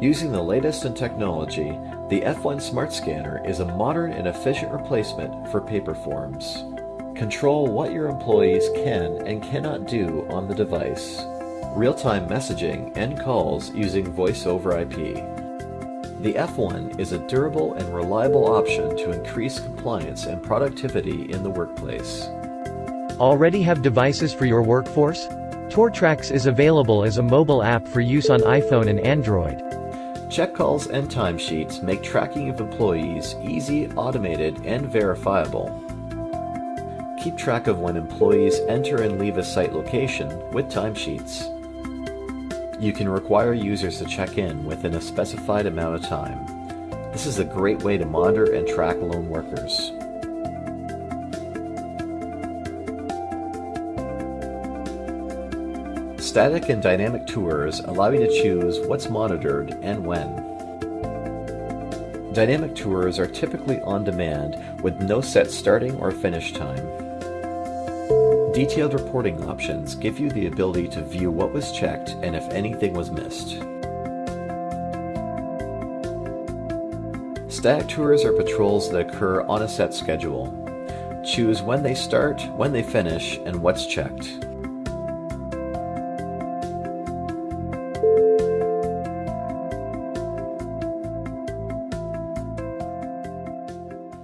Using the latest in technology, the F1 Smart Scanner is a modern and efficient replacement for paper forms. Control what your employees can and cannot do on the device. Real-time messaging and calls using voice over IP. The F1 is a durable and reliable option to increase compliance and productivity in the workplace. Already have devices for your workforce? TourTrax is available as a mobile app for use on iPhone and Android. Check calls and timesheets make tracking of employees easy, automated, and verifiable. Keep track of when employees enter and leave a site location with timesheets. You can require users to check in within a specified amount of time. This is a great way to monitor and track lone workers. Static and dynamic tours allow you to choose what's monitored and when. Dynamic tours are typically on demand with no set starting or finish time. Detailed reporting options give you the ability to view what was checked and if anything was missed. Static tours are patrols that occur on a set schedule. Choose when they start, when they finish, and what's checked.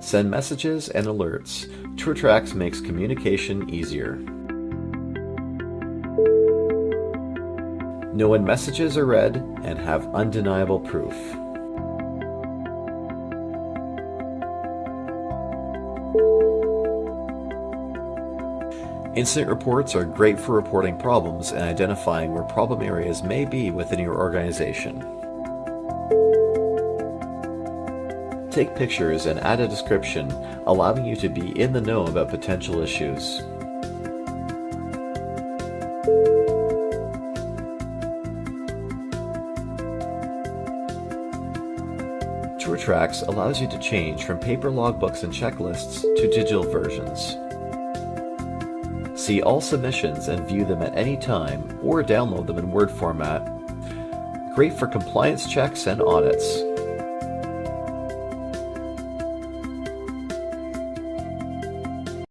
Send messages and alerts. TourTrax makes communication easier. Know when messages are read and have undeniable proof. Incident reports are great for reporting problems and identifying where problem areas may be within your organization. Take pictures and add a description, allowing you to be in the know about potential issues. TourTrax allows you to change from paper logbooks and checklists to digital versions. See all submissions and view them at any time or download them in Word format. Great for compliance checks and audits.